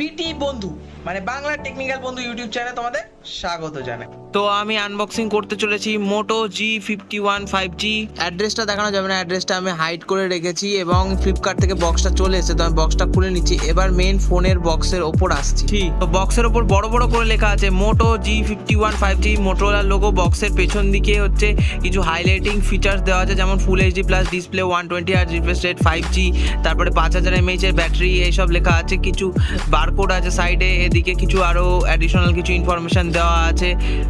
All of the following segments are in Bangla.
বিটি বন্ধু মানে বাংলা টেকনিক্যাল বন্ধু ইউটিউব চ্যানেলে তোমাদের স্বাগত জানাই। তো আমি আনবক্সিং করতে চলেছি Moto G fifty one five G অ্যাড্রেসটা দেখানো যাবে না অ্যাড্রেসটা আমি হাইড করে রেখেছি এবং ফ্লিপকার্ট থেকে বক্সটা চলে এসেছে তো আমি বক্সটা খুলে নিচ্ছি। এবার মেন ফোনের বক্সের ওপর আসছি। তো বক্সের ওপর বড় বড় করে লেখা আছে Moto G fifty one five G মোটোলার logo বক্সের পেছন দিকে হচ্ছে কিছু হাইলাইটিং ফিচার্স দেওয়া আছে যেমন full HD plus display one twenty আর রিফ্রেশ রেট ফাইভ জি তারপরে পাঁচ হাজার এমএইচ এর ব্যাটারি এইসব লেখা আছে। কিছু বারকোড আছে সাইডে এদিকে কিছু আরও অ্যাডিশনাল কিছু ইনফরমেশন দেওয়া আছে।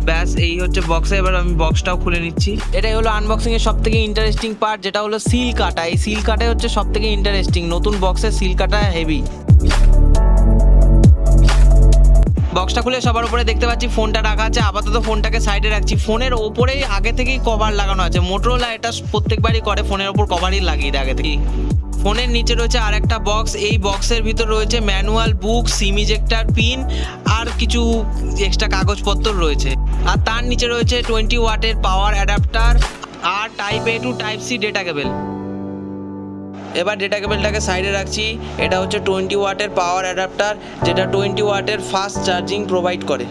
ব্যাস, এই হচ্ছে বক্সে এবার আমি বক্সটাও খুলে নিচ্ছি। এটাই হলো আনবক্সিং এর সব থেকে ইন্টারেস্টিং পার্ট যেটা হলো সিল কাটা। এই সিল কাটাই হচ্ছে সব থেকে ইন্টারেস্টিং নতুন বক্সের সিল কাটা হেভি বক্সটা খুলে সবার উপরে দেখতে পাচ্ছি ফোনটা রাখা আছে। আপাতত ফোনটাকে সাইডে রাখছি। ফোনের ওপরেই আগে থেকেই কভার লাগানো আছে। মোটরোলা এটা প্রত্যেকবারই করে ফোনের ওপর কভারই লাগিয়ে দেয় আগে থেকেই। ফোনের নিচে রয়েছে আর একটা বক্স এই বক্সের ভিতর রয়েছে manual book SIM ejector pin আর কিছু এক্সট্রা কাগজপত্র রয়েছে। আর তার নিচে রয়েছে টোয়েন্টি ওয়াটের power adapter R type A to type C data cable এবার ডেটা কেবলটাকে সাইডে রাখছি। এটা হচ্ছে টোয়েন্টি ওয়াটের পাওয়ার অ্যাডাপ্টার যেটা টোয়েন্টি ওয়াটের ফাস্ট চার্জিং প্রোভাইড করে।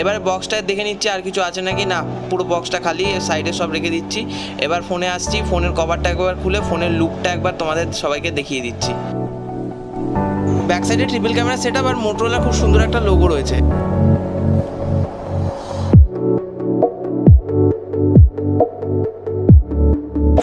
এবারে বক্সটা দেখে নিচ্ছি আর কিছু আছে নাকি? না, পুরো বক্সটা খালি সাইডে সব রেখে দিচ্ছি। এবার ফোনে আসছি ফোনের কভারটা একবার খুলে ফোনের লুকটা একবার তোমাদের সবাইকে দেখিয়ে দিচ্ছি। ব্যাক সাইডে ট্রিপল ক্যামেরা সেট আর মোটরোলা খুব সুন্দর একটা লোগো রয়েছে।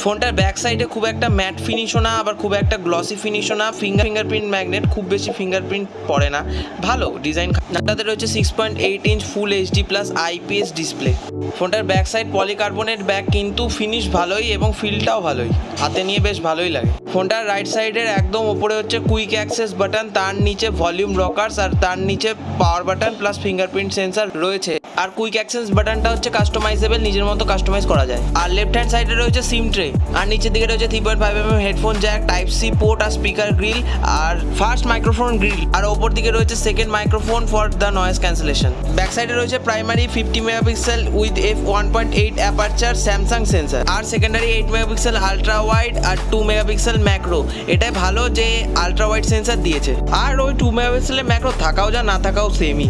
ফোনটার ব্যাক সাইডে খুব একটা ম্যাট ফিনিশও না, আবার খুব একটা গ্লসি ফিনিশও না। ফিঙ্গার ফিঙ্গারপ্রিন্ট ম্যাগনেট খুব বেশি ফিঙ্গারপ্রিন্ট পড়ে না। ভালো ডিজাইন তাতে রয়েছে six point eight inch full HD plus IPS display ফোনটার ব্যাক সাইড পলিকার্বনেট ব্যাক কিন্তু ফিনিশ ভালোই এবং ফিলটাও ভালোই। হাতে নিয়ে বেশ ভালোই লাগে। ফোনটার রাইট সাইডের একদম ওপরে হচ্ছে কুইক অ্যাক্সেস বাটন তার নিচে ভলিউম রকার্স আর তার নিচে power button plus fingerprint sensor রয়েছে। আর কুইক অ্যাক্সেস বাটনটা হচ্ছে কাস্টমাইজেবল নিজের মতো কাস্টমাইজ করা যায়। আর লেফট হ্যান্ড সাইডে রয়েছে সিম ট্রে আর নিচের দিকে রয়েছে three point five M headphone jack type C port আর স্পিকার গ্রিল আর ফার্স্ট মাইক্রোফোন গ্রিল আর ওপর দিকে রয়েছে second microphone for the noise cancellation back সাইডে রয়েছে primary fifty megapixel with F one point eight aperture Samsung sensor R secondary eight megapixel ultra wide R two megapixel macro এটাই ভালো যে আলট্রা ওয়াইড সেন্সার দিয়েছে। আর ওই টু মেগাপিক্সেলের ম্যাক্রো থাকাও যা, না থাকাও সেমই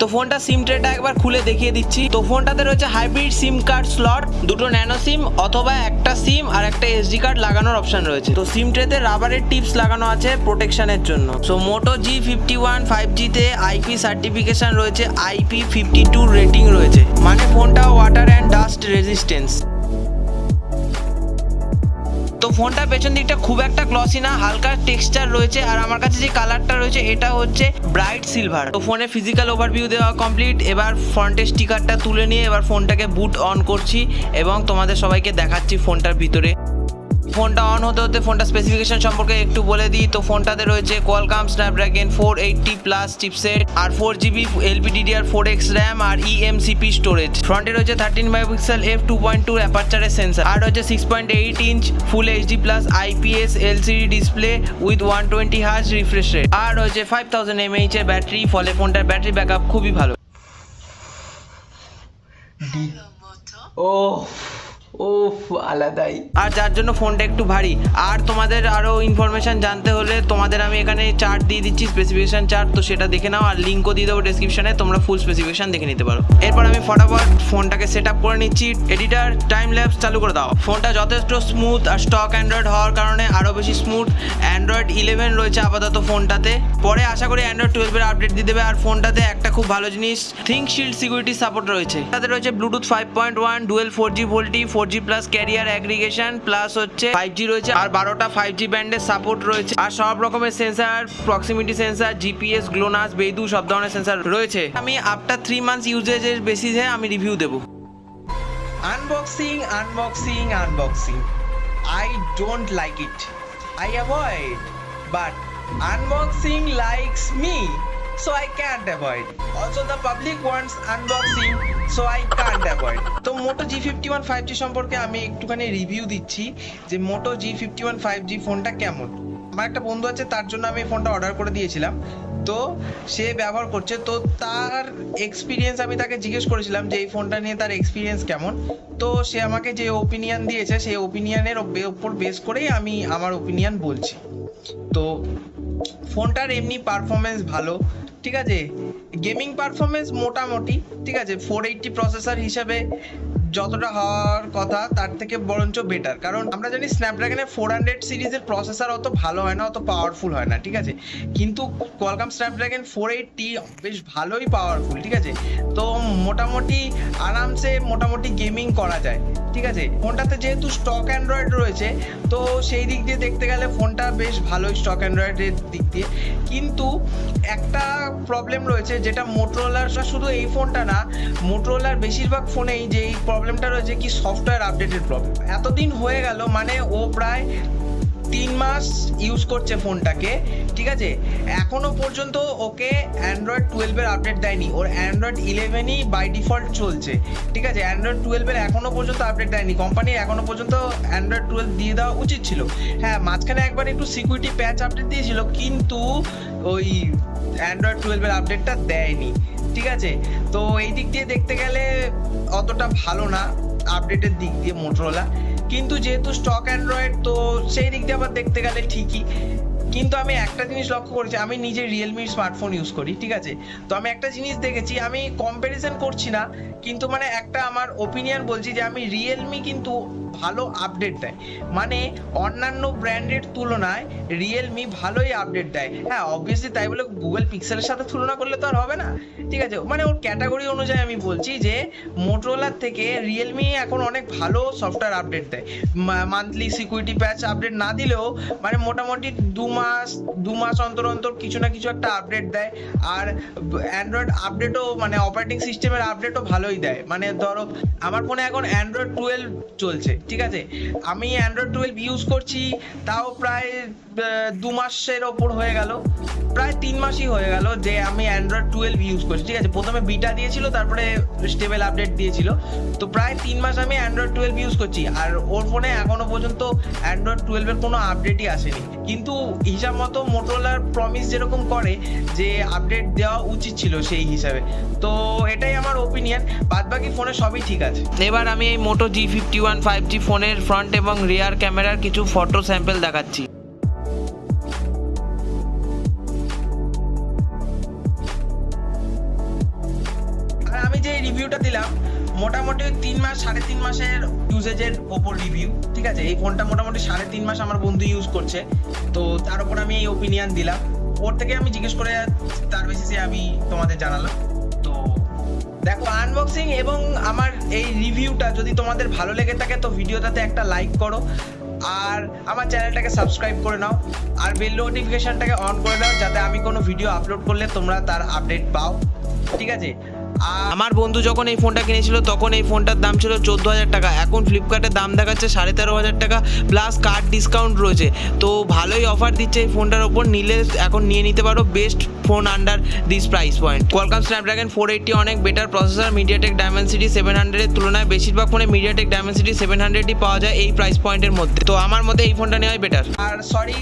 তো ফোনটা সিম ট্রেটা একবার খুলে দেখিয়ে দিচ্ছি। তো ফোনটাতে রয়েছে হাইব্রিড সিম কার্ড স্লট দুটো ন্যানো সিম অথবা একটা সিম আর একটা এসডি কার্ড লাগানোর অপশন রয়েছে। তো সিম ট্রেতে রাবারের টিপস লাগানো আছে প্রোটেকশনের জন্য। So Moto G fifty one five জিতে আইপি সার্টিফিকেশন রয়েছে আইপি ফিফটি টু রেটিং রয়েছে। মানে ফোনটা ওয়াটার অ্যান্ড ডাস্ট রেজিস্ট্যান্স তো ফোনটার পেছন দিকটা খুব একটা গ্লসি না, হালকা টেক্সচার রয়েছে আর আমার কাছে যে কালারটা রয়েছে এটা হচ্ছে ব্রাইট সিলভার তো ফোনে ফিজিক্যাল ওভারভিউ দেওয়া কমপ্লিট এবার ফ্রন্টের স্টিকারটা তুলে নিয়ে এবার ফোনটাকে বুট অন করছি এবং তোমাদের সবাইকে দেখাচ্ছি ফোনটার ভিতরে। ফোনটা অন হতে হতে ফোনটা স্পেসিফিকেশন সম্পর্কে একটু বলে দিই। তো ফোনটাতে রয়েছে Qualcomm Snapdragon four eighty plus chipset আর four GB LPDDR four X RAM আর ইএমসিপি স্টোরেজ ফ্রন্টে রয়েছে thirteen megapixel F two point two অ্যাপারচারের sensor আর রয়েছে six point eight inch full HD plus IPS LCD display with one twenty hertz refresh rate আর রয়েছে ফাইভ থাউজেন্ড এমএইচ এর ব্যাটারি ফলে ফোনটার ব্যাটারি ব্যাকআপ খুবই ভালো। ও ও আলাদাই। আর যার জন্য ফোনটা একটু ভারী। আর তোমাদের আরও ইনফরমেশন জানতে হলে তোমাদের আমি এখানে চার্ট দিয়ে দিচ্ছি স্পেসিফিকেশন চার্ট তো সেটা দেখে নাও, আর লিঙ্কও দিয়ে দেবো ডেসক্রিপশনে তোমরা ফুল স্পেসিফিকেশন দেখে নিতে পারো। এরপর আমি ফটাফট ফোনটাকে সেট আপ করে নিচ্ছি। এডিটার টাইম ল্যাপস চালু করে দাও। ফোনটা যথেষ্ট স্মুথ আর স্টক অ্যান্ড্রয়েড হওয়ার কারণে আরও বেশি স্মুথ অ্যান্ড্রয়েড ইলেভেন রয়েছে আপাতত ফোনটাতে। পরে আশা করি অ্যান্ড্রয়েড টুয়েলভের আপডেট দিয়ে দেবে। আর ফোনটাতে একটা খুব ভালো জিনিস থিঙ্ক শিল্ড সিকিউরিটি সাপোর্ট রয়েছে। তাতে রয়েছে Bluetooth five point one dual four G VoLTE four G plus carrier aggregation plus হচ্ছে ফাইভ জি রয়েছে, আর বারোটা ফাইভ জি ব্যান্ডের সাপোর্ট রয়েছে, আর সব রকমের sensor proximity sensor GPS GLONASS BeiDou সব ধরনের সেন্সার রয়েছে। আমি আফটার থ্রি মান্থস ইউজেজের বেসিসে আমি রিভিউ দেবো। Unboxing unboxing unboxing I don't like it I avoid but unboxing likes me so I can't avoid. Also, the public wants unboxing, so I can't avoid. তো Moto G fifty one five G সম্পর্কে আমি একটুখানি রিভিউ দিচ্ছি যে Moto G fifty one five G ফোনটা কেমন আমার একটা বন্ধু আছে তার জন্য আমি ফোনটা অর্ডার করে দিয়েছিলাম তো সে ব্যবহার করছে তো তার এক্সপিরিয়েন্স আমি তাকে জিজ্ঞেস করেছিলাম যে এই ফোনটা নিয়ে তার এক্সপিরিয়েন্স কেমন তো সে আমাকে যে ওপিনিয়ন দিয়েছে সেই ওপিনিয়নের ওপর বেস করেই আমি আমার ওপিনিয়ন বলছি তো ফোনটার এমনি পারফরমেন্স ভালো ঠিক আছে? গেমিং পারফরমেন্স মোটামুটি ঠিক আছে? ফোর এইটটি প্রসেসর হিসাবে যতটা হওয়ার কথা, তার থেকে বরঞ্চ বেটার কারণ আমরা জানি স্ন্যাপড্রাগনের ফোর হান্ড্রেড সিরিজের প্রসেসর অত ভালো হয় না, অত পাওয়ারফুল হয় না, ঠিক আছে? কিন্তু কোয়ালকাম স্ন্যাপড্রাগন ফোর এইটটি বেশ ভালোই পাওয়ারফুল ঠিক আছে? তো মোটামুটি আরামসে মোটামুটি গেমিং করা যায়, ঠিক আছে? ফোনটাতে যেহেতু স্টক অ্যান্ড্রয়েড রয়েছে, তো সেই দিক দিয়ে দেখতে গেলে ফোনটা বেশ ভালোই স্টক অ্যান্ড্রয়েডের দিক দিয়ে। কিন্তু একটা প্রবলেম রয়েছে, যেটা মোটরোলার শুধু এই ফোনটা না মোটরোলার বেশিরভাগ ফোনেই যে এই প্রবলেমটা রয়েছে কি সফটওয়্যার আপডেটের প্রবলেম এতদিন হয়ে গেল মানে ও প্রায় তিন মাস ইউজ করছে ফোনটাকে, ঠিক আছে? এখনও পর্যন্ত ওকে অ্যান্ড্রয়েড টুয়েলভের আপডেট দেয়নি। ওর অ্যান্ড্রয়েড ইলেভেনই বাই ডিফল্ট চলছে, ঠিক আছে? অ্যান্ড্রয়েড টুয়েলভের এখনও পর্যন্ত আপডেট দেয়নি। কোম্পানি এখনও পর্যন্ত অ্যান্ড্রয়েড টুয়েলভ দিয়ে দেওয়া উচিত ছিল। হ্যাঁ মাঝখানে একবার একটু সিকিউরিটি প্যাচ আপডেট দিয়েছিল, কিন্তু ওই অ্যান্ড্রয়েড টুয়েলভের আপডেটটা দেয়নি। ঠিক আছে? তো এই দিক দিয়ে দেখতে গেলে অতটা ভালো না আপডেটের দিক দিয়ে মোটরোলা কিন্তু যেহেতু স্টক অ্যান্ড্রয়েড তো সেই দিক দিয়ে আবার দেখতে গেলে ঠিকই। কিন্তু আমি একটা জিনিস লক্ষ্য করেছি, আমি নিজে রিয়েলমির স্মার্টফোন ইউজ করি, ঠিক আছে? তো আমি একটা জিনিস দেখেছি, আমি কম্প্যারিজন করছি না, কিন্তু মানে একটা আমার ওপিনিয়ন বলছি যে আমি রিয়েলমি কিন্তু ভালো আপডেট দেয়। মানে অন্যান্য ব্র্যান্ডের তুলনায় রিয়েলমি ভালোই আপডেট দেয়। হ্যাঁ অবভিয়াসলি তাই বলে গুগল পিক্সেলের সাথে তুলনা করলে তো আর হবে না। ঠিক আছে মানে ওর ক্যাটাগরি অনুযায়ী আমি বলছি যে মোটরোলার থেকে রিয়েলমি এখন অনেক ভালো সফটওয়্যার আপডেট দেয়। মান্থলি সিকিউরিটি প্যাচ আপডেট না দিলেও মানে মোটামুটি দু মাস দু মাস অন্তর অন্তর কিছু না কিছু একটা আপডেট দেয়। আর অ্যান্ড্রয়েড আপডেটও মানে অপারেটিং সিস্টেমের আপডেটও ভালোই দেয়। মানে ধরো, আমার ফোনে এখন অ্যান্ড্রয়েড টুয়েলভ চলছে। ঠিক আছে? আমি অ্যান্ড্রয়েড টুয়েলভ ইউজ করছি তাও প্রায় দু মাসের ওপর হয়ে গেল। প্রায় তিন মাসই হয়ে গেল যে আমি অ্যান্ড্রয়েড টুয়েলভ ইউজ করছি। ঠিক আছে, প্রথমে বিটা দিয়েছিল, তারপরে স্টেবল আপডেট দিয়েছিল। তো প্রায় তিন মাস আমি অ্যান্ড্রয়েড টুয়েলভ ইউজ করছি। আর ওর ফোনে এখনও পর্যন্ত অ্যান্ড্রয়েড টুয়েলভের কোনো আপডেটই আসেনি। কিন্তু হিসাব মতো মোটোলার প্রমিস যেরকম করে যে আপডেট দেওয়া উচিত ছিল সেই হিসাবে। তো এটাই আমার ওপিনিয়ন বাদবাকি ফোনে সবই ঠিক আছে। এবার আমি এই Moto G fifty one five G ফোনের ফ্রন্ট এবং রিয়ার ক্যামেরার কিছু ফটো স্যাম্পেল দেখাচ্ছি। রিভিউটা দিলাম, মোটামুটি তিন মাস, সাড়ে তিন মাসের ইউজেজের ওপর রিভিউ ঠিক আছে? এই ফোনটা মোটামুটি সাড়ে তিন মাস আমার বন্ধু ইউজ করছে। তো তার উপর আমি এই ওপিনিয়ন দিলাম। ওর থেকে আমি জিজ্ঞেস করে তার বেসিসে আমি তোমাদের জানালাম। তো দেখো আনবক্সিং এবং আমার এই রিভিউটা যদি তোমাদের ভালো লেগে থাকে, তো ভিডিওটাতে একটা লাইক করো। আর আমার চ্যানেলটাকে সাবস্ক্রাইব করে নাও। আর বেল নোটিফিকেশনটাকে অন করে দাও যাতে আমি কোনো ভিডিও আপলোড করলে তোমরা তার আপডেট পাও। ঠিক আছে? আমার বন্ধু যখন এই ফোনটা কিনেছিল, তখন এই ফোনটার দাম ছিল চোদ্দ হাজার টাকা। এখন ফ্লিপকার্টের দাম দেখাচ্ছে সাড়ে তেরো হাজার টাকা প্লাস কার্ড ডিসকাউন্ট রয়েছে। তো ভালোই অফার দিচ্ছে এই ফোনটার ওপর। নিলে এখন নিয়ে নিতে পারো best phone under this price point Qualcomm Snapdragon four eighty অনেক better processor MediaTek Dimensity seven হান্ড্রেডের তুলনায় বেশিরভাগ ফোনে মিডিয়াটেক ডায়মেন্সিটি সেভেন হান্ড্রেডই পাওয়া যায় এই প্রাইস পয়েন্টের মধ্যে। তো আমার মতে এই ফোনটা নেওয়াই বেটার আর সরি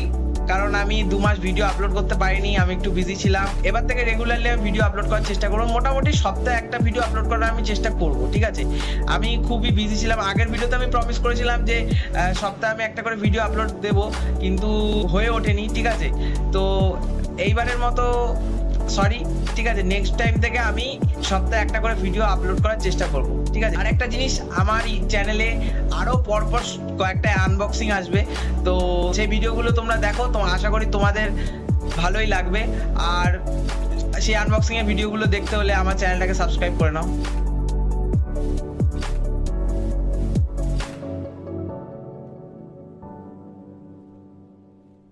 কারণ আমি দু মাস ভিডিও আপলোড করতে পারিনি, আমি একটু বিজি ছিলাম। এবার থেকে রেগুলারলি আমি ভিডিও আপলোড করার চেষ্টা করব। মোটামুটি সপ্তাহে একটা ভিডিও আপলোড করার আমি চেষ্টা করব, ঠিক আছে? আমি খুবই বিজি ছিলাম। আগের ভিডিওতে আমি প্রমিস করেছিলাম যে সপ্তাহে আমি একটা করে ভিডিও আপলোড দেব, কিন্তু হয়ে ওঠেনি, ঠিক আছে? তো এইবারের মতো সরি ঠিক আছে নেক্সট টাইম থেকে আমি সপ্তাহে একটা করে ভিডিও আপলোড করার চেষ্টা করব, ঠিক আছে? আর একটা জিনিস, আমার এই চ্যানেলে আরও পরপর কয়েকটা আনবক্সিং আসবে, তো সেই ভিডিওগুলো তোমরা দেখো, তো আশা করি তোমাদের ভালোই লাগবে। আর সেই আনবক্সিং এর ভিডিওগুলো দেখতে হলে আমার চ্যানেলটাকে সাবস্ক্রাইব করে নাও।